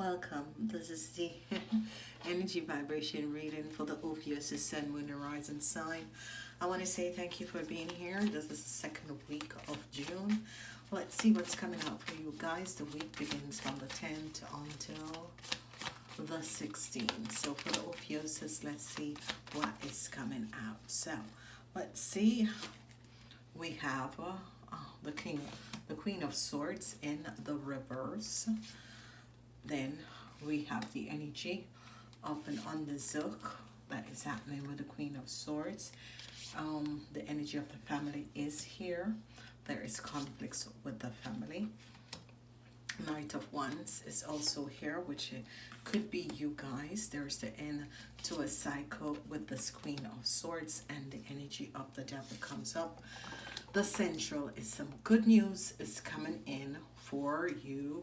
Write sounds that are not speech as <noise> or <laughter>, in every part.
welcome. This is the <laughs> energy vibration reading for the Ophiuchus Sun, Moon, Horizon sign. I want to say thank you for being here. This is the second week of June. Let's see what's coming out for you guys. The week begins from the 10th until the 16th. So for the Ophiuchus, let's see what is coming out. So let's see. We have uh, uh, the King, the Queen of Swords in the reverse. Then we have the energy of an underzook that is happening with the Queen of Swords. Um, the energy of the family is here. There is conflicts with the family. Knight of Wands is also here, which could be you guys. There's the end to a cycle with this Queen of Swords and the energy of the devil comes up. The central is some good news is coming in for you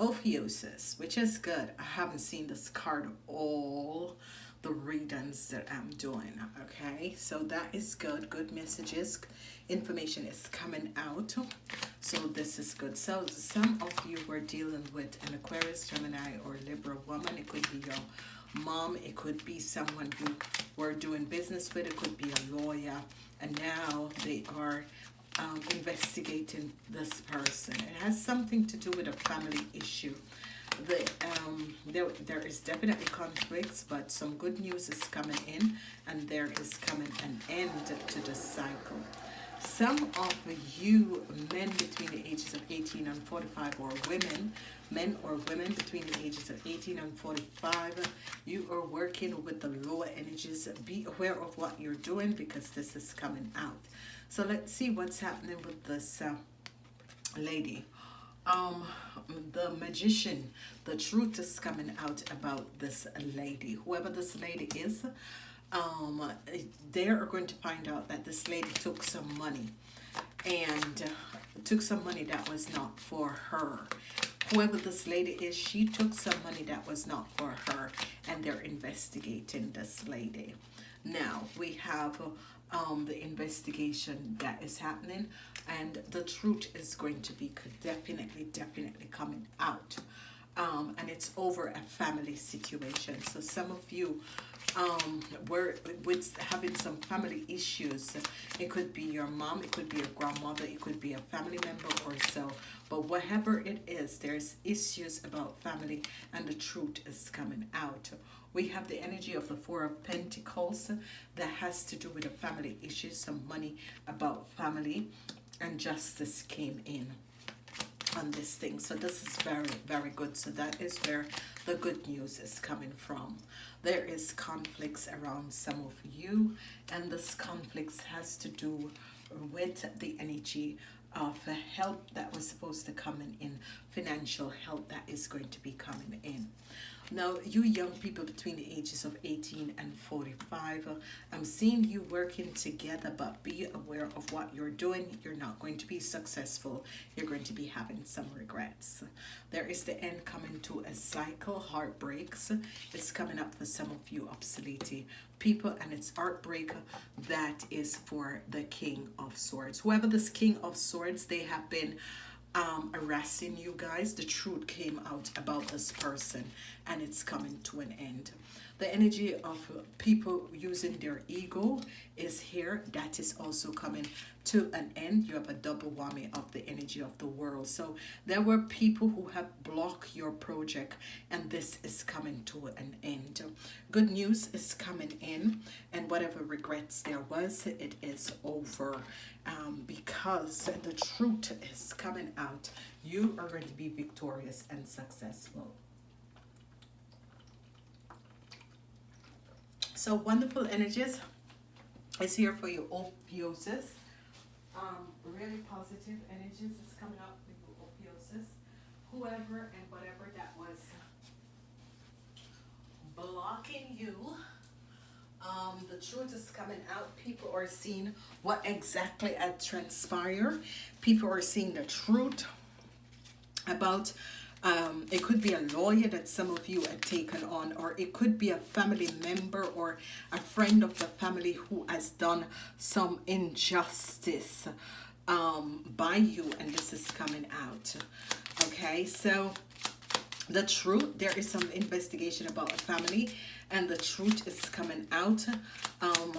Ophiuchus, which is good. I haven't seen this card all the readings that I'm doing, okay? So that is good. Good messages. Information is coming out. So this is good. So some of you were dealing with an Aquarius, Gemini, or Libra woman. It could be your mom. It could be someone who were doing business with. It could be a lawyer. And now they are um, investigating this person. It has something to do with a family issue. The, um, there, there is definitely conflicts, but some good news is coming in, and there is coming an end to the cycle. Some of you men between the ages of 18 and 45 or women, men or women between the ages of 18 and 45, you are working with the lower energies. Be aware of what you're doing because this is coming out. So let's see what's happening with this uh, lady. Um, the magician, the truth is coming out about this lady. Whoever this lady is, um, they are going to find out that this lady took some money and uh, took some money that was not for her. Whoever this lady is, she took some money that was not for her and they're investigating this lady. Now, we have um, the investigation that is happening and the truth is going to be definitely definitely coming out um, and it's over a family situation. So some of you um, were with having some family issues it could be your mom it could be your grandmother it could be a family member or so. But whatever it is there's issues about family and the truth is coming out. We have the energy of the Four of Pentacles that has to do with a family issue, some money about family, and justice came in on this thing. So this is very, very good. So that is where the good news is coming from. There is conflicts around some of you, and this conflicts has to do with the energy of help that was supposed to come in, in financial help that is going to be coming in. Now, you young people between the ages of 18 and 45, uh, I'm seeing you working together, but be aware of what you're doing. You're not going to be successful. You're going to be having some regrets. There is the end coming to a cycle, heartbreaks. It's coming up for some of you obsolete people, and it's heartbreak that is for the King of Swords. Whoever this King of Swords, they have been um, harassing you guys, the truth came out about this person and it's coming to an end. The energy of people using their ego is here. That is also coming to an end. You have a double whammy of the energy of the world. So there were people who have blocked your project and this is coming to an end. Good news is coming in and whatever regrets there was, it is over um, because the truth is coming out. You are going to be victorious and successful. So wonderful energies is here for you, Ophiuchus. Um, really positive energies is coming up with Ophiuchus. Whoever and whatever that was blocking you, um, the truth is coming out. People are seeing what exactly had transpired. People are seeing the truth about um, it could be a lawyer that some of you had taken on, or it could be a family member or a friend of the family who has done some injustice um, by you, and this is coming out. Okay, so the truth there is some investigation about a family and the truth is coming out. Um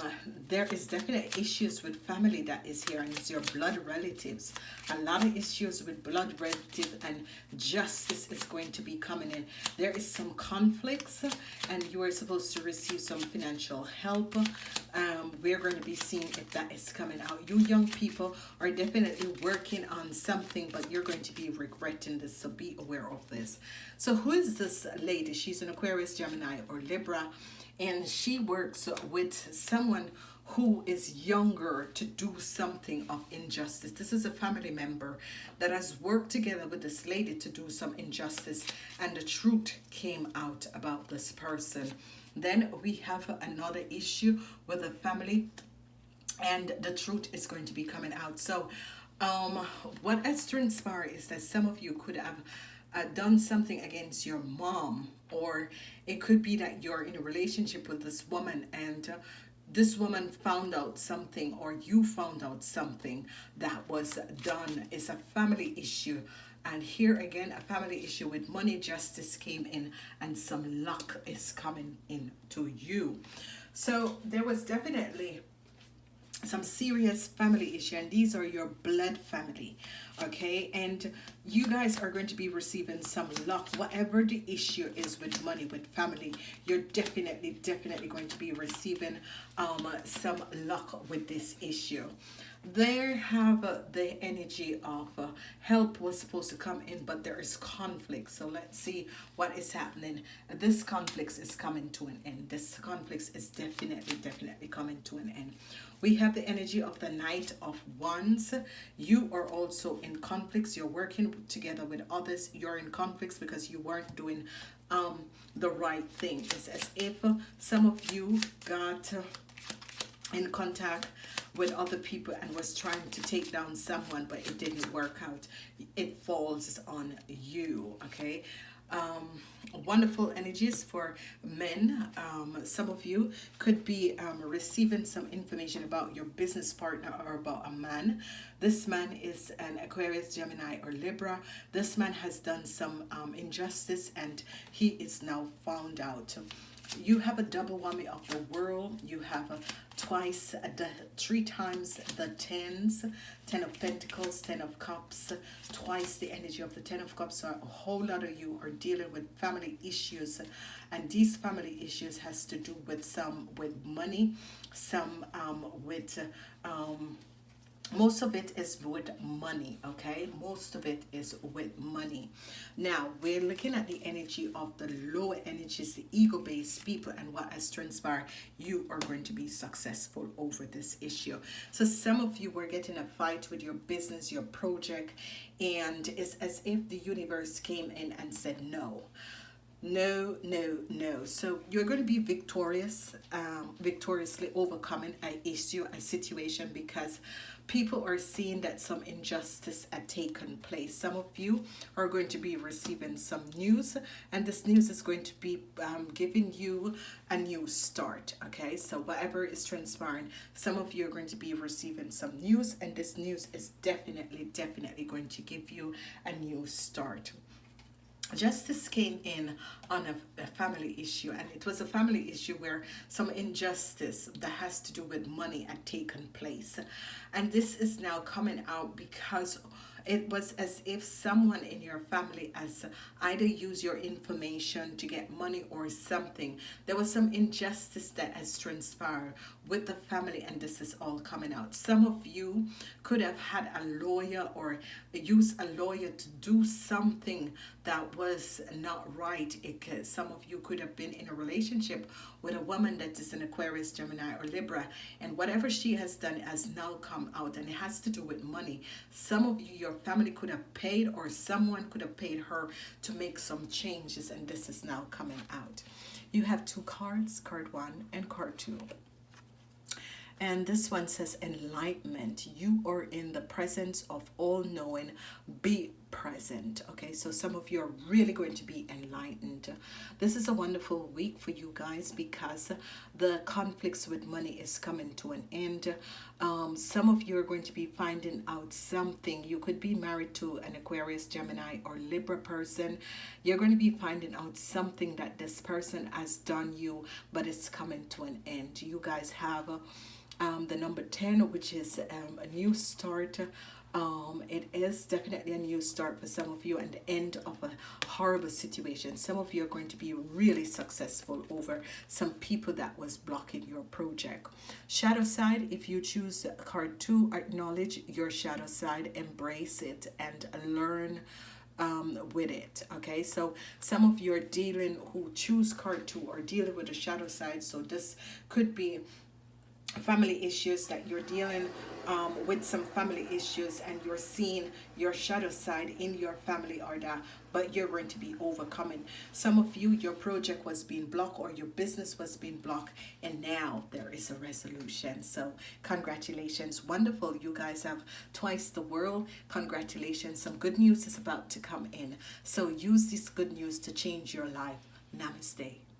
there is definite issues with family that is here and it's your blood relatives. A lot of issues with blood relatives and justice is going to be coming in. There is some conflicts and you are supposed to receive some financial help. Um we're going to be seeing if that is coming out. You young people are definitely working on something but you're going to be regretting this so be aware of this. So who is this lady? She's an Aquarius, Gemini, or Libra, and she works with someone who is younger to do something of injustice. This is a family member that has worked together with this lady to do some injustice and the truth came out about this person. Then we have another issue with a family and the truth is going to be coming out. So um, what has transpired is that some of you could have uh, done something against your mom or it could be that you're in a relationship with this woman and uh, this woman found out something or you found out something that was done. It's a family issue. And here again a family issue with money justice came in and some luck is coming in to you. So there was definitely some serious family issue and these are your blood family okay? And you guys are going to be receiving some luck. Whatever the issue is with money with family you're definitely definitely going to be receiving um some luck with this issue there have uh, the energy of uh, help was supposed to come in but there is conflict. So let's see what is happening. This conflict is coming to an end. This conflict is definitely definitely coming to an end. We have the energy of the knight of wands. You are also in conflicts. You're working together with others. You're in conflicts because you weren't doing um, the right thing. It's as if some of you got in contact with other people and was trying to take down someone but it didn't work out it falls on you okay um, wonderful energies for men. Um, some of you could be um, receiving some information about your business partner or about a man. This man is an Aquarius, Gemini, or Libra. This man has done some um, injustice and he is now found out you have a double whammy of the world have twice the three times the tens ten of pentacles ten of cups twice the energy of the ten of cups. So a whole lot of you are dealing with family issues and these family issues has to do with some with money some um with um most of it is with money okay? Most of it is with money. Now we're looking at the energy of the lower energies the ego-based people and what has transpired. You are going to be successful over this issue. So some of you were getting a fight with your business your project and it's as if the universe came in and said no no no no so you're going to be victorious um, victoriously overcoming a issue a situation because people are seeing that some injustice had taken place. Some of you are going to be receiving some news and this news is going to be um, giving you a new start. Okay, so whatever is transpiring, some of you are going to be receiving some news and this news is definitely, definitely going to give you a new start justice came in on a, a, family issue and it was a family issue where some injustice that has to do with money had taken place and this is now coming out because it was as if someone in your family has either used your information to get money or something. There was some injustice that has transpired with the family and this is all coming out. Some of you could have had a lawyer or use a lawyer to do something that was not right. It, some of you could have been in a relationship with a woman that is an Aquarius, Gemini, or Libra, and whatever she has done has now come out, and it has to do with money. Some of you, your family could have paid, or someone could have paid her to make some changes, and this is now coming out. You have two cards, card one and card two. And this one says enlightenment. You are in the presence of all knowing, be present okay? So some of you are really going to be enlightened. This is a wonderful week for you guys because the conflicts with money is coming to an end. Um, some of you are going to be finding out something. You could be married to an Aquarius Gemini or Libra person. You're going to be finding out something that this person has done you but it's coming to an end. You guys have um, the number 10 which is um, a new start um, it is definitely a new start for some of you and the end of a horrible situation. Some of you are going to be really successful over some people that was blocking your project. Shadow side if you choose card two acknowledge your shadow side embrace it and learn um, with it okay? So some of you are dealing who choose card two or dealing with the shadow side so this could be family issues that you're dealing um, with some family issues and you're seeing your shadow side in your family or that but you're going to be overcoming. Some of you your project was being blocked or your business was being blocked and now there is a resolution. So congratulations. Wonderful. You guys have twice the world. Congratulations. Some good news is about to come in. So use this good news to change your life. Namaste